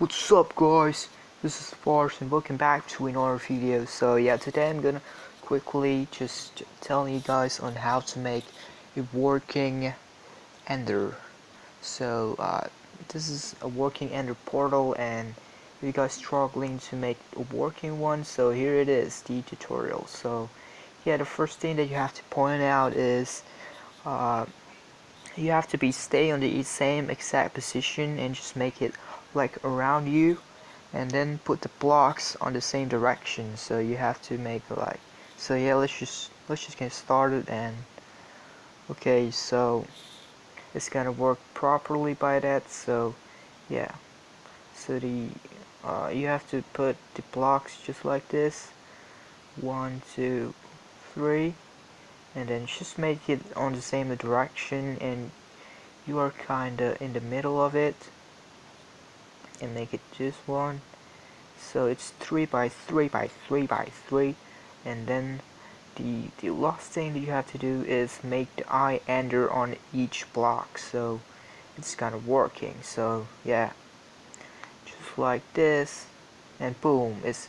What's up guys? This is Farce and welcome back to another video. So yeah, today I'm gonna quickly just tell you guys on how to make a working Ender. So uh, this is a working Ender portal and you guys struggling to make a working one, so here it is, the tutorial. So yeah, the first thing that you have to point out is uh, you have to be stay on the same exact position and just make it like around you and then put the blocks on the same direction. So you have to make like so yeah let's just let's just get started and okay so it's gonna work properly by that so yeah. So the uh, you have to put the blocks just like this. One two three and then just make it on the same direction and you are kinda in the middle of it and make it just one. So it's 3 by 3 by 3 by 3 and then the the last thing that you have to do is make the eye ender on each block. So it's kind of working. So yeah. Just like this and boom it's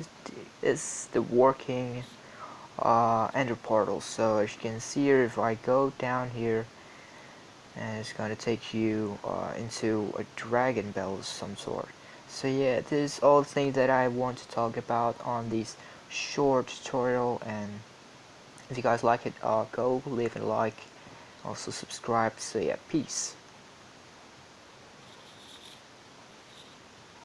it's the working uh, ender portal. So as you can see here if I go down here and it's gonna take you uh, into a dragon bell of some sort. So yeah this is all the things that I want to talk about on this short tutorial and if you guys like it uh, go leave a like. Also subscribe. So yeah peace